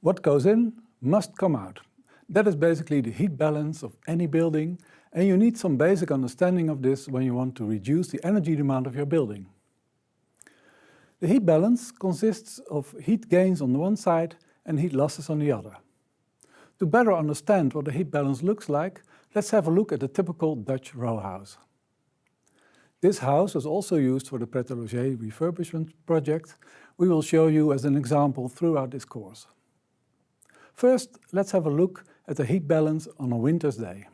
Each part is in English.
What goes in must come out. That is basically the heat balance of any building and you need some basic understanding of this when you want to reduce the energy demand of your building. The heat balance consists of heat gains on the one side and heat losses on the other. To better understand what the heat balance looks like, let's have a look at a typical Dutch row house. This house was also used for the Pret a Loger refurbishment project. We will show you as an example throughout this course. First, let's have a look at the heat balance on a winter's day.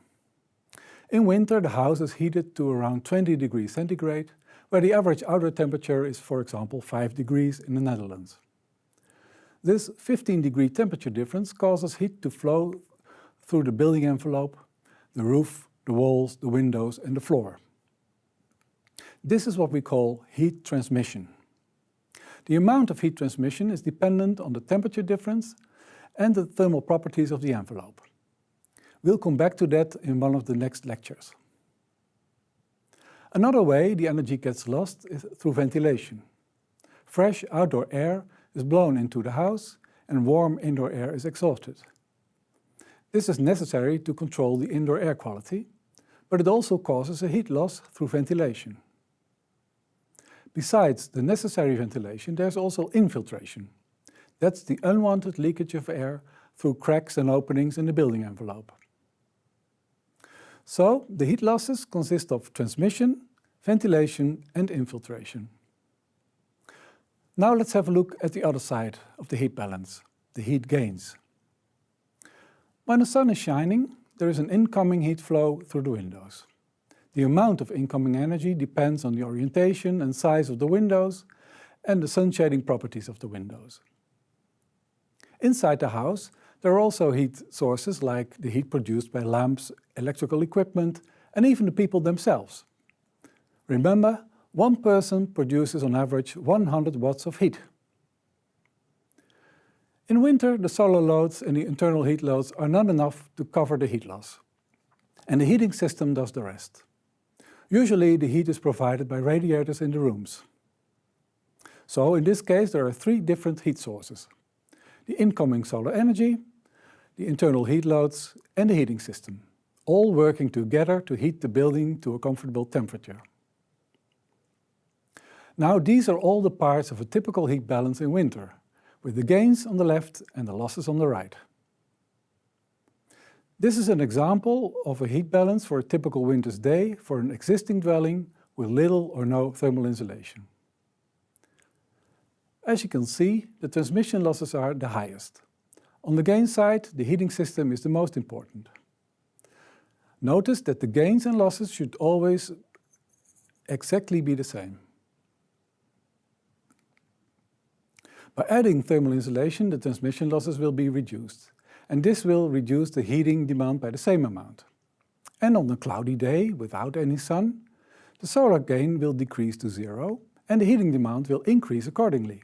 In winter, the house is heated to around 20 degrees centigrade, where the average outdoor temperature is, for example, 5 degrees in the Netherlands. This 15 degree temperature difference causes heat to flow through the building envelope, the roof, the walls, the windows and the floor. This is what we call heat transmission. The amount of heat transmission is dependent on the temperature difference and the thermal properties of the envelope. We'll come back to that in one of the next lectures. Another way the energy gets lost is through ventilation. Fresh outdoor air is blown into the house and warm indoor air is exhausted. This is necessary to control the indoor air quality, but it also causes a heat loss through ventilation. Besides the necessary ventilation, there's also infiltration. That's the unwanted leakage of air through cracks and openings in the building envelope. So, the heat losses consist of transmission, ventilation and infiltration. Now let's have a look at the other side of the heat balance, the heat gains. When the sun is shining, there is an incoming heat flow through the windows. The amount of incoming energy depends on the orientation and size of the windows and the sun shading properties of the windows. Inside the house, there are also heat sources like the heat produced by lamps, electrical equipment and even the people themselves. Remember, one person produces on average 100 watts of heat. In winter, the solar loads and the internal heat loads are not enough to cover the heat loss. And the heating system does the rest. Usually the heat is provided by radiators in the rooms. So in this case there are three different heat sources. The incoming solar energy, the internal heat loads and the heating system, all working together to heat the building to a comfortable temperature. Now these are all the parts of a typical heat balance in winter, with the gains on the left and the losses on the right. This is an example of a heat balance for a typical winter's day for an existing dwelling with little or no thermal insulation. As you can see, the transmission losses are the highest. On the gain side, the heating system is the most important. Notice that the gains and losses should always exactly be the same. By adding thermal insulation, the transmission losses will be reduced, and this will reduce the heating demand by the same amount. And on a cloudy day, without any sun, the solar gain will decrease to zero, and the heating demand will increase accordingly,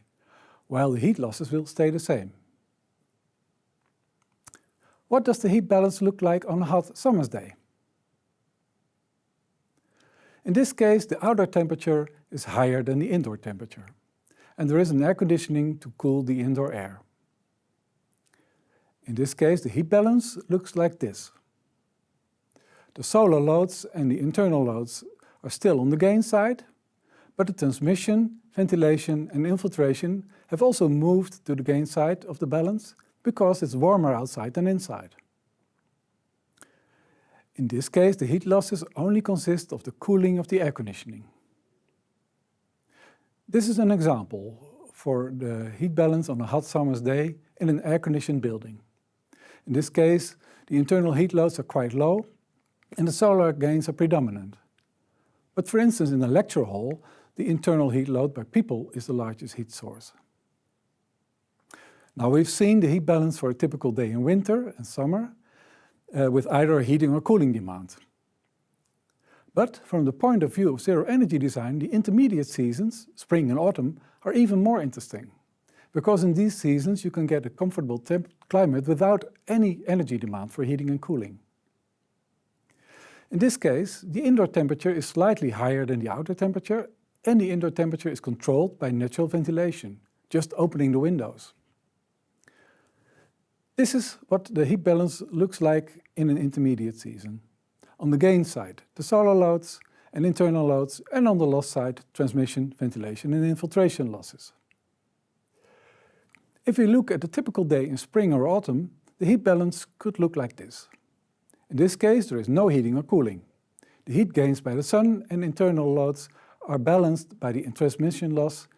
while the heat losses will stay the same. What does the heat balance look like on a hot summer's day? In this case, the outdoor temperature is higher than the indoor temperature and there is an air conditioning to cool the indoor air. In this case, the heat balance looks like this. The solar loads and the internal loads are still on the gain side, but the transmission, ventilation and infiltration have also moved to the gain side of the balance because it's warmer outside than inside. In this case, the heat losses only consist of the cooling of the air conditioning. This is an example for the heat balance on a hot summer's day in an air-conditioned building. In this case, the internal heat loads are quite low and the solar gains are predominant. But for instance, in a lecture hall, the internal heat load by people is the largest heat source. Now we've seen the heat balance for a typical day in winter and summer uh, with either heating or cooling demand. But from the point of view of zero energy design, the intermediate seasons, spring and autumn, are even more interesting. Because in these seasons you can get a comfortable climate without any energy demand for heating and cooling. In this case, the indoor temperature is slightly higher than the outer temperature and the indoor temperature is controlled by natural ventilation, just opening the windows. This is what the heat balance looks like in an intermediate season. On the gain side, the solar loads and internal loads, and on the loss side, transmission, ventilation and infiltration losses. If we look at a typical day in spring or autumn, the heat balance could look like this. In this case, there is no heating or cooling. The heat gains by the sun and internal loads are balanced by the transmission loss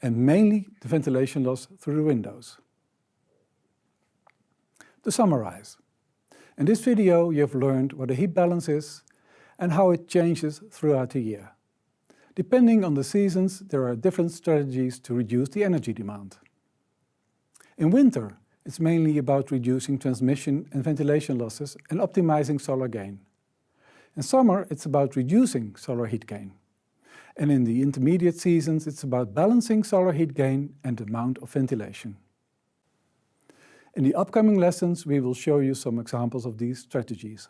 and mainly the ventilation loss through the windows. To summarize, in this video you have learned what a heat balance is and how it changes throughout the year. Depending on the seasons, there are different strategies to reduce the energy demand. In winter, it's mainly about reducing transmission and ventilation losses and optimizing solar gain. In summer, it's about reducing solar heat gain. And in the intermediate seasons, it's about balancing solar heat gain and amount of ventilation. In the upcoming lessons, we will show you some examples of these strategies.